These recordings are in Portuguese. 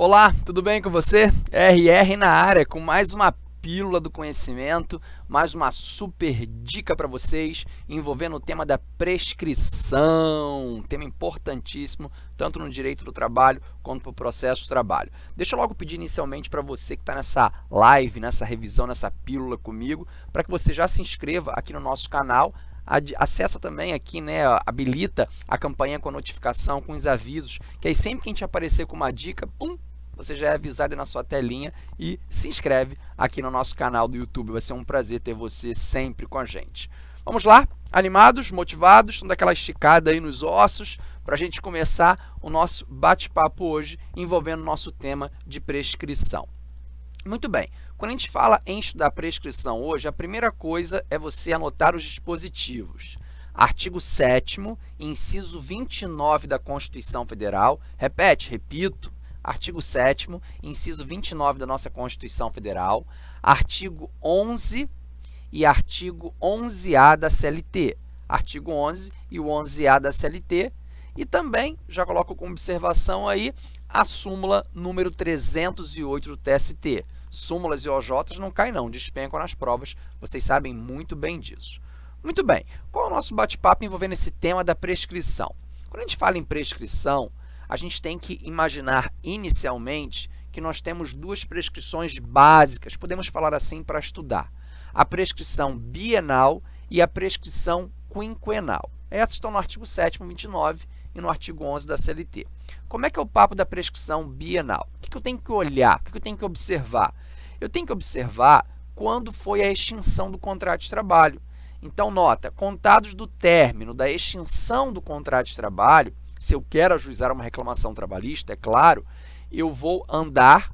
Olá, tudo bem com você? RR na área com mais uma pílula do conhecimento, mais uma super dica para vocês envolvendo o tema da prescrição, tema importantíssimo tanto no direito do trabalho quanto para o processo de trabalho. Deixa eu logo pedir inicialmente para você que está nessa live, nessa revisão, nessa pílula comigo, para que você já se inscreva aqui no nosso canal, acessa também aqui, né, habilita a campanha com a notificação, com os avisos, que aí sempre que a gente aparecer com uma dica, pum, você já é avisado na sua telinha e se inscreve aqui no nosso canal do YouTube. Vai ser um prazer ter você sempre com a gente. Vamos lá? Animados, motivados, estão daquela esticada aí nos ossos para a gente começar o nosso bate-papo hoje envolvendo o nosso tema de prescrição. Muito bem, quando a gente fala em estudar prescrição hoje, a primeira coisa é você anotar os dispositivos. Artigo 7 inciso 29 da Constituição Federal, repete, repito, artigo 7 inciso 29 da nossa Constituição Federal, artigo 11 e artigo 11A da CLT. Artigo 11 e o 11A da CLT. E também, já coloco como observação aí, a súmula número 308 do TST. Súmulas e OJs não caem não, despencam nas provas, vocês sabem muito bem disso. Muito bem, qual é o nosso bate-papo envolvendo esse tema da prescrição? Quando a gente fala em prescrição, a gente tem que imaginar inicialmente que nós temos duas prescrições básicas, podemos falar assim, para estudar. A prescrição bienal e a prescrição quinquenal. Essas estão no artigo 7º, 29 e no artigo 11 da CLT. Como é que é o papo da prescrição bienal? O que eu tenho que olhar? O que eu tenho que observar? Eu tenho que observar quando foi a extinção do contrato de trabalho. Então, nota, contados do término da extinção do contrato de trabalho, se eu quero ajuizar uma reclamação trabalhista, é claro, eu vou andar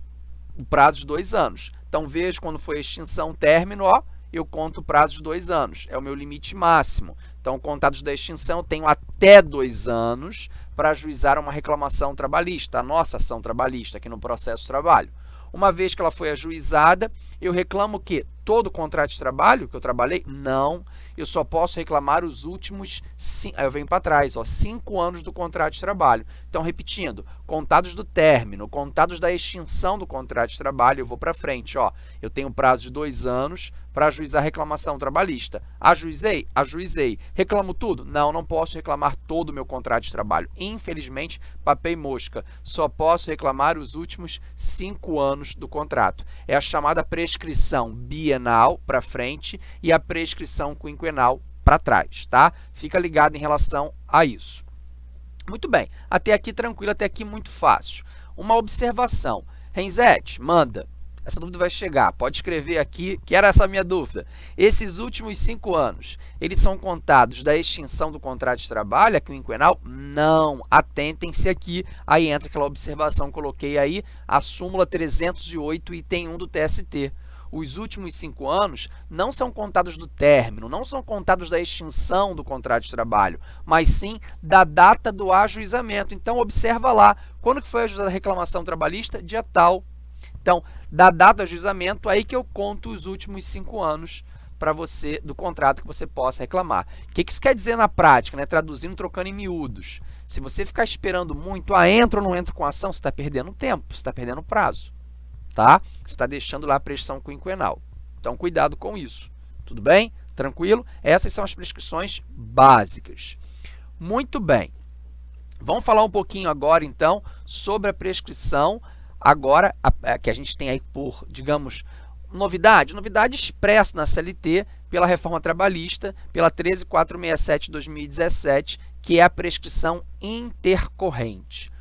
o prazo de dois anos. Então, veja quando foi a extinção término, ó, eu conto o prazo de dois anos, é o meu limite máximo. Então, contados da extinção, eu tenho até dois anos para ajuizar uma reclamação trabalhista, a nossa ação trabalhista aqui no processo trabalho. Uma vez que ela foi ajuizada, eu reclamo que todo o contrato de trabalho que eu trabalhei? Não, eu só posso reclamar os últimos, cinco, eu venho para trás, ó, cinco anos do contrato de trabalho. Então, repetindo, contados do término, contados da extinção do contrato de trabalho, eu vou para frente. Ó, eu tenho prazo de dois anos para ajuizar reclamação trabalhista. Ajuizei? Ajuizei. Reclamo tudo? Não, não posso reclamar todo o meu contrato de trabalho. Infelizmente, papei mosca. Só posso reclamar os últimos cinco anos do contrato. É a chamada prescrição bienal para frente e a prescrição quinquenal para trás, tá? Fica ligado em relação a isso. Muito bem, até aqui tranquilo, até aqui muito fácil. Uma observação. Renzete, manda. Essa dúvida vai chegar. Pode escrever aqui, que era essa minha dúvida. Esses últimos cinco anos, eles são contados da extinção do contrato de trabalho, aqui o quinquenal? Não. Atentem-se aqui. Aí entra aquela observação que coloquei aí, a súmula 308, item 1 do TST. Os últimos cinco anos não são contados do término, não são contados da extinção do contrato de trabalho, mas sim da data do ajuizamento. Então, observa lá, quando que foi a reclamação trabalhista? Dia tal, então, da data do ajuizamento, aí que eu conto os últimos cinco anos para você do contrato que você possa reclamar. O que isso quer dizer na prática, né? traduzindo, trocando em miúdos? Se você ficar esperando muito, ah, entra ou não entra com ação, você está perdendo tempo, você está perdendo prazo. Tá? Você está deixando lá a prescrição quinquenal. Então, cuidado com isso. Tudo bem? Tranquilo? Essas são as prescrições básicas. Muito bem. Vamos falar um pouquinho agora, então, sobre a prescrição Agora, a, a, que a gente tem aí por, digamos, novidade, novidade expressa na CLT pela reforma trabalhista, pela 13467 de 2017, que é a prescrição intercorrente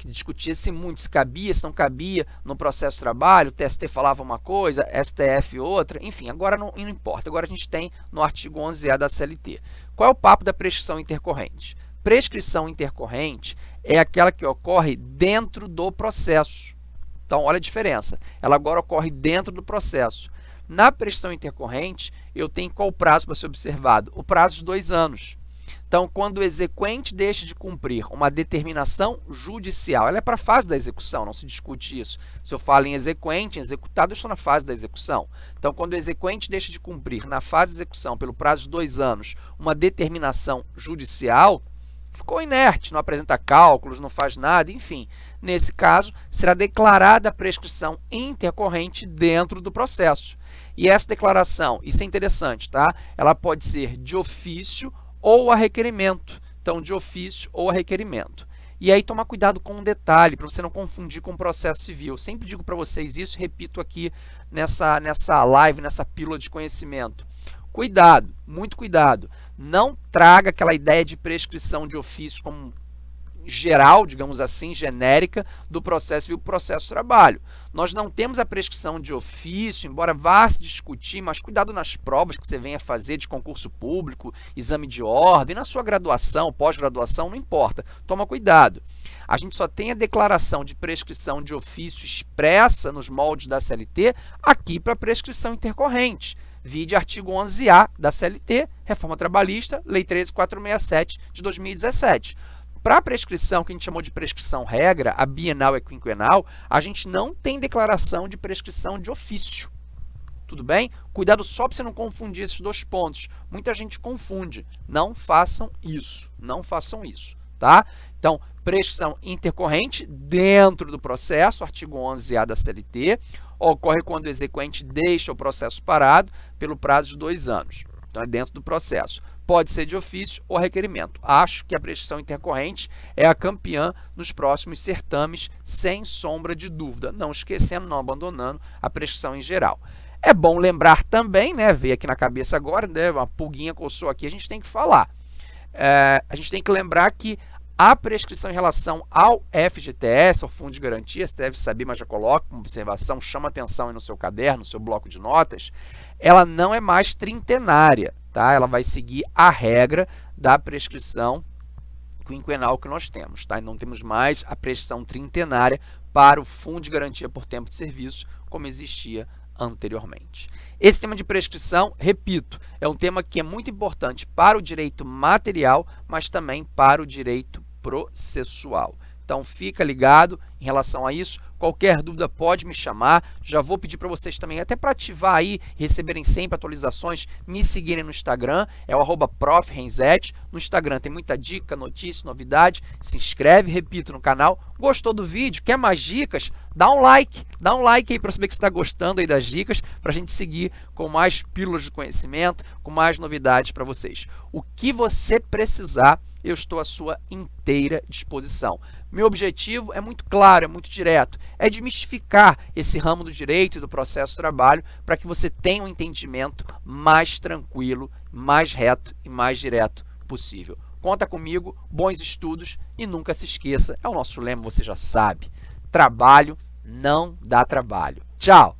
que discutia-se muito se cabia, se não cabia no processo de trabalho, o TST falava uma coisa, STF outra, enfim, agora não, não importa, agora a gente tem no artigo 11A da CLT. Qual é o papo da prescrição intercorrente? Prescrição intercorrente é aquela que ocorre dentro do processo. Então, olha a diferença. Ela agora ocorre dentro do processo. Na prestação intercorrente, eu tenho qual prazo para ser observado? O prazo de dois anos. Então, quando o exequente deixa de cumprir uma determinação judicial, ela é para a fase da execução, não se discute isso. Se eu falo em exequente, em executado, eu estou na fase da execução. Então, quando o exequente deixa de cumprir na fase de execução, pelo prazo de dois anos, uma determinação judicial, ficou inerte, não apresenta cálculos, não faz nada, enfim. Nesse caso, será declarada a prescrição intercorrente dentro do processo. E essa declaração, isso é interessante, tá? Ela pode ser de ofício ou a requerimento. Então, de ofício ou a requerimento. E aí, tomar cuidado com um detalhe, para você não confundir com o processo civil. Eu sempre digo para vocês isso, repito aqui nessa, nessa live, nessa pílula de conhecimento. Cuidado, muito cuidado. Não traga aquela ideia de prescrição de ofício como geral, digamos assim, genérica, do processo civil processo trabalho. Nós não temos a prescrição de ofício, embora vá se discutir, mas cuidado nas provas que você venha fazer de concurso público, exame de ordem, na sua graduação, pós-graduação, não importa. Toma cuidado. A gente só tem a declaração de prescrição de ofício expressa nos moldes da CLT aqui para prescrição intercorrente. Vide artigo 11A da CLT, Reforma Trabalhista, Lei 13467 de 2017. Para a prescrição, que a gente chamou de prescrição regra, a bienal e quinquenal, a gente não tem declaração de prescrição de ofício. Tudo bem? Cuidado só para você não confundir esses dois pontos. Muita gente confunde. Não façam isso. Não façam isso. Tá? Então, prescrição intercorrente dentro do processo, artigo 11A da CLT, ocorre quando o exequente deixa o processo parado pelo prazo de dois anos. Então, é dentro do processo. Pode ser de ofício ou requerimento. Acho que a prescrição intercorrente é a campeã nos próximos certames, sem sombra de dúvida. Não esquecendo, não abandonando a prescrição em geral. É bom lembrar também, né, veio aqui na cabeça agora, né, uma pulguinha coçou aqui, a gente tem que falar. É, a gente tem que lembrar que a prescrição em relação ao FGTS, ao Fundo de Garantia, você deve saber, mas já coloca uma observação, chama atenção aí no seu caderno, no seu bloco de notas, ela não é mais trintenária, tá? Ela vai seguir a regra da prescrição quinquenal que nós temos, tá? E não temos mais a prescrição trintenária para o Fundo de Garantia por Tempo de Serviço, como existia anteriormente. Esse tema de prescrição, repito, é um tema que é muito importante para o direito material, mas também para o direito processual. Então, fica ligado em relação a isso. Qualquer dúvida pode me chamar. Já vou pedir para vocês também, até para ativar aí, receberem sempre atualizações, me seguirem no Instagram, é o arroba No Instagram tem muita dica, notícia, novidade. Se inscreve, repito, no canal. Gostou do vídeo? Quer mais dicas? Dá um like, dá um like aí para saber que você está gostando aí das dicas, para a gente seguir com mais pílulas de conhecimento, com mais novidades para vocês. O que você precisar, eu estou à sua inteira disposição. Meu objetivo é muito claro, é muito direto, é desmistificar esse ramo do direito e do processo trabalho para que você tenha um entendimento mais tranquilo, mais reto e mais direto possível. Conta comigo, bons estudos e nunca se esqueça, é o nosso lema, você já sabe, trabalho não dá trabalho. Tchau!